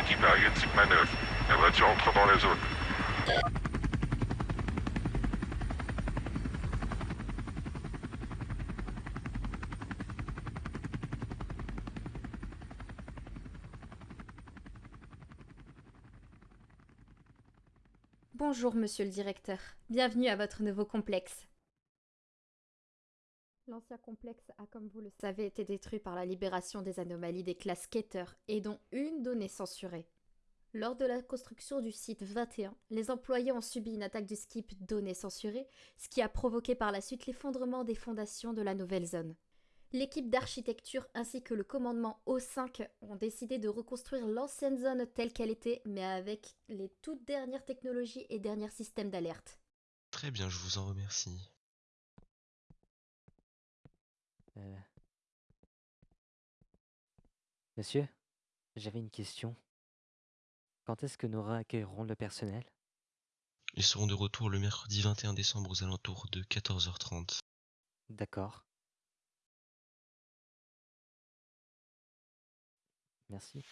Équipe aérienne Sigma 9. La voiture entre dans la zone. Bonjour, monsieur le directeur. Bienvenue à votre nouveau complexe. L'ancien complexe a, comme vous le savez, été détruit par la libération des anomalies des classes Keter et dont une donnée censurée. Lors de la construction du site 21, les employés ont subi une attaque du skip données censurées, ce qui a provoqué par la suite l'effondrement des fondations de la nouvelle zone. L'équipe d'architecture ainsi que le commandement O5 ont décidé de reconstruire l'ancienne zone telle qu'elle était, mais avec les toutes dernières technologies et derniers systèmes d'alerte. Très bien, je vous en remercie. Euh, Monsieur, j'avais une question. Quand est-ce que nous réaccueillerons le personnel? Ils seront de retour le mercredi 21 décembre aux alentours de 14h30. D'accord. Merci.